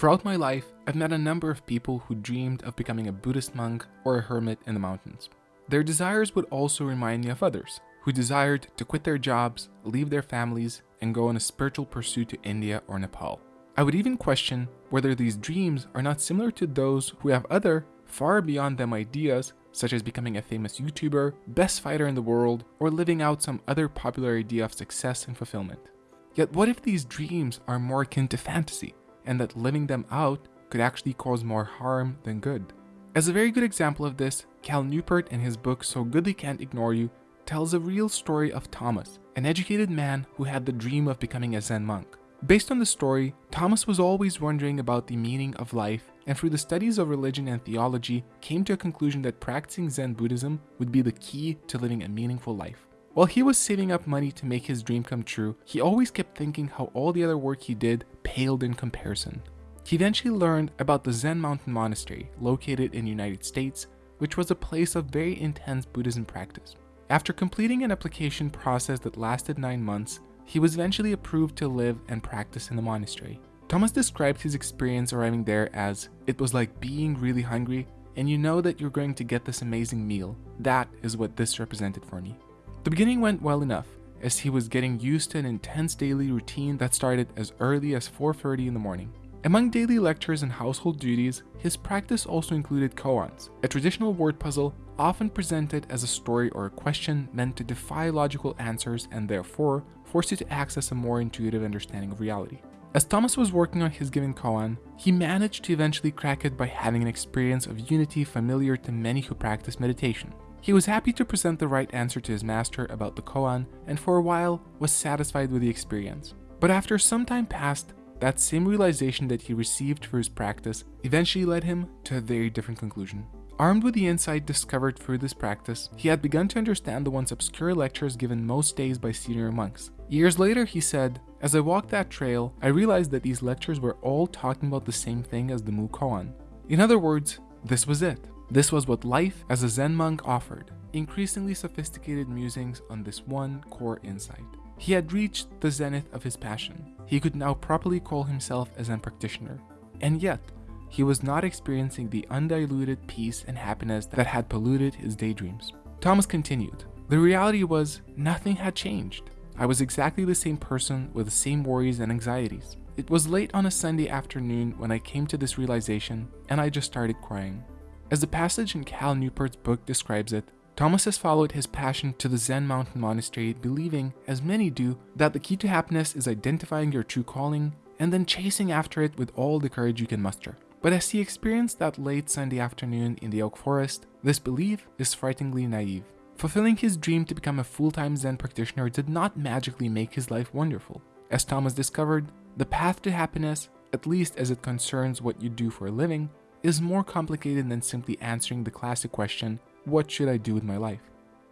Throughout my life, I've met a number of people who dreamed of becoming a Buddhist monk or a hermit in the mountains. Their desires would also remind me of others who desired to quit their jobs, leave their families, and go on a spiritual pursuit to India or Nepal. I would even question whether these dreams are not similar to those who have other, far beyond them ideas, such as becoming a famous YouTuber, best fighter in the world, or living out some other popular idea of success and fulfillment. Yet what if these dreams are more akin to fantasy, and that living them out could actually cause more harm than good? As a very good example of this, Cal Newport in his book So Good They Can't Ignore You tells a real story of Thomas, an educated man who had the dream of becoming a Zen monk. Based on the story, Thomas was always wondering about the meaning of life and through the studies of religion and theology came to a conclusion that practicing Zen Buddhism would be the key to living a meaningful life. While he was saving up money to make his dream come true, he always kept thinking how all the other work he did paled in comparison. He eventually learned about the Zen Mountain Monastery located in United States, which was a place of very intense Buddhism practice. After completing an application process that lasted 9 months, he was eventually approved to live and practice in the monastery. Thomas described his experience arriving there as, it was like being really hungry and you know that you're going to get this amazing meal. That is what this represented for me. The beginning went well enough, as he was getting used to an intense daily routine that started as early as 4.30 in the morning. Among daily lectures and household duties, his practice also included koans, a traditional word puzzle often presented as a story or a question meant to defy logical answers and therefore force you to access a more intuitive understanding of reality. As Thomas was working on his given koan, he managed to eventually crack it by having an experience of unity familiar to many who practice meditation. He was happy to present the right answer to his master about the koan and for a while was satisfied with the experience. But after some time passed, that same realization that he received for his practice eventually led him to a very different conclusion. Armed with the insight discovered through this practice, he had begun to understand the once obscure lectures given most days by senior monks. Years later, he said, As I walked that trail, I realized that these lectures were all talking about the same thing as the Mu Koan. In other words, this was it. This was what life as a Zen monk offered, increasingly sophisticated musings on this one core insight. He had reached the zenith of his passion. He could now properly call himself a Zen practitioner. And yet, he was not experiencing the undiluted peace and happiness that had polluted his daydreams. Thomas continued, The reality was, nothing had changed. I was exactly the same person with the same worries and anxieties. It was late on a Sunday afternoon when I came to this realization, and I just started crying. As the passage in Cal Newport's book describes it, Thomas has followed his passion to the Zen mountain monastery, believing, as many do, that the key to happiness is identifying your true calling and then chasing after it with all the courage you can muster. But as he experienced that late Sunday afternoon in the oak forest, this belief is frighteningly naive. Fulfilling his dream to become a full-time Zen practitioner did not magically make his life wonderful. As Thomas discovered, the path to happiness, at least as it concerns what you do for a living, is more complicated than simply answering the classic question, what should I do with my life?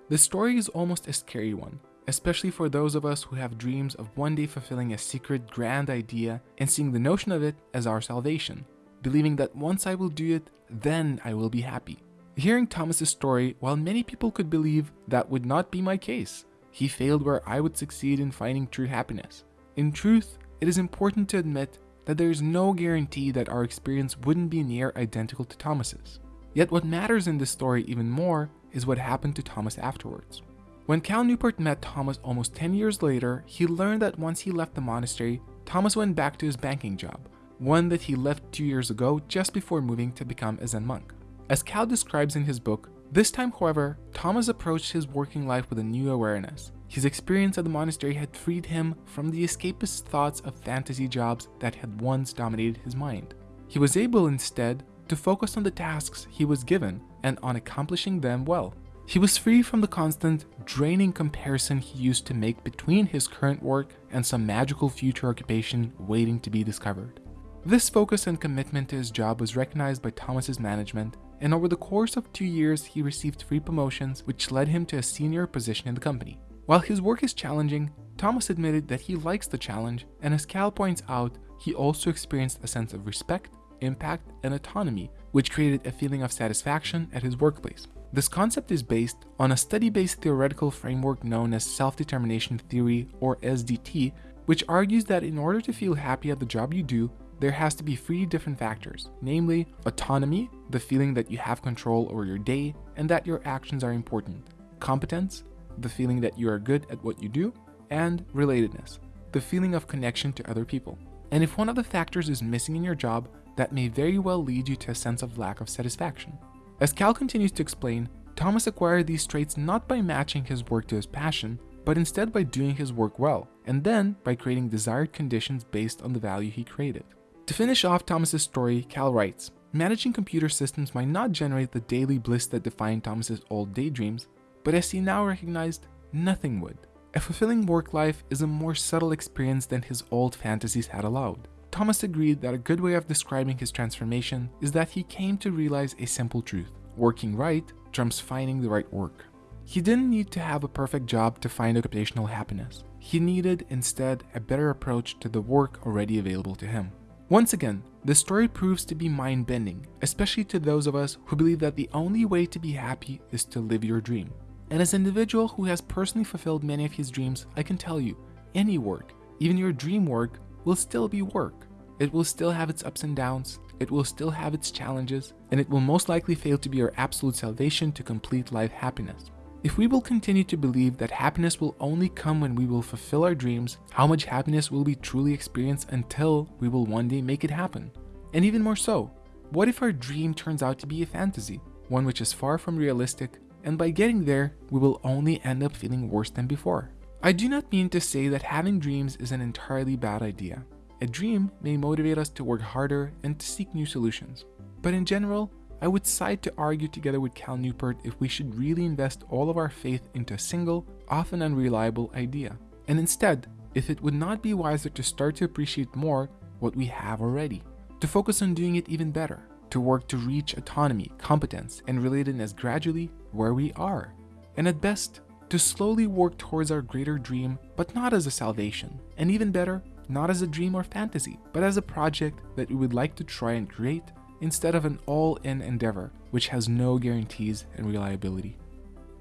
The story is almost a scary one, especially for those of us who have dreams of one day fulfilling a secret grand idea and seeing the notion of it as our salvation, believing that once I will do it, then I will be happy. Hearing Thomas's story, while many people could believe that would not be my case, he failed where I would succeed in finding true happiness. In truth, it is important to admit that there is no guarantee that our experience wouldn't be near identical to Thomas's. Yet what matters in this story even more is what happened to Thomas afterwards. When Cal Newport met Thomas almost 10 years later, he learned that once he left the monastery, Thomas went back to his banking job, one that he left two years ago just before moving to become a Zen monk. As Cal describes in his book, this time however, Thomas approached his working life with a new awareness. His experience at the monastery had freed him from the escapist thoughts of fantasy jobs that had once dominated his mind. He was able instead to focus on the tasks he was given and on accomplishing them well. He was free from the constant, draining comparison he used to make between his current work and some magical future occupation waiting to be discovered. This focus and commitment to his job was recognized by Thomas's management, and over the course of two years he received three promotions which led him to a senior position in the company. While his work is challenging, Thomas admitted that he likes the challenge, and as Cal points out, he also experienced a sense of respect impact, and autonomy, which created a feeling of satisfaction at his workplace. This concept is based on a study-based theoretical framework known as self-determination theory or SDT, which argues that in order to feel happy at the job you do, there has to be three different factors, namely autonomy, the feeling that you have control over your day and that your actions are important, competence, the feeling that you are good at what you do, and relatedness, the feeling of connection to other people. And if one of the factors is missing in your job, that may very well lead you to a sense of lack of satisfaction. As Cal continues to explain, Thomas acquired these traits not by matching his work to his passion, but instead by doing his work well, and then by creating desired conditions based on the value he created. To finish off Thomas's story, Cal writes, Managing computer systems might not generate the daily bliss that defined Thomas's old daydreams, but as he now recognized, nothing would. A fulfilling work life is a more subtle experience than his old fantasies had allowed. Thomas agreed that a good way of describing his transformation is that he came to realize a simple truth. Working right trumps finding the right work. He didn't need to have a perfect job to find occupational happiness. He needed, instead, a better approach to the work already available to him. Once again, the story proves to be mind bending, especially to those of us who believe that the only way to be happy is to live your dream. And as an individual who has personally fulfilled many of his dreams, I can tell you, any work, even your dream work, will still be work. It will still have its ups and downs, it will still have its challenges, and it will most likely fail to be your absolute salvation to complete life happiness. If we will continue to believe that happiness will only come when we will fulfill our dreams, how much happiness will we truly experience until we will one day make it happen? And even more so, what if our dream turns out to be a fantasy, one which is far from realistic, and by getting there, we will only end up feeling worse than before? I do not mean to say that having dreams is an entirely bad idea. A dream may motivate us to work harder and to seek new solutions. But in general, I would side to argue together with Cal Newport if we should really invest all of our faith into a single, often unreliable idea. And instead, if it would not be wiser to start to appreciate more what we have already, to focus on doing it even better, to work to reach autonomy, competence, and relatedness gradually where we are. And at best, to slowly work towards our greater dream, but not as a salvation. And even better, not as a dream or fantasy, but as a project that we would like to try and create instead of an all-in endeavor which has no guarantees and reliability.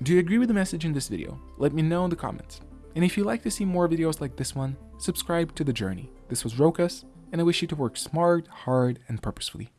Do you agree with the message in this video? Let me know in the comments. And if you'd like to see more videos like this one, subscribe to The Journey. This was Rokas, and I wish you to work smart, hard, and purposefully.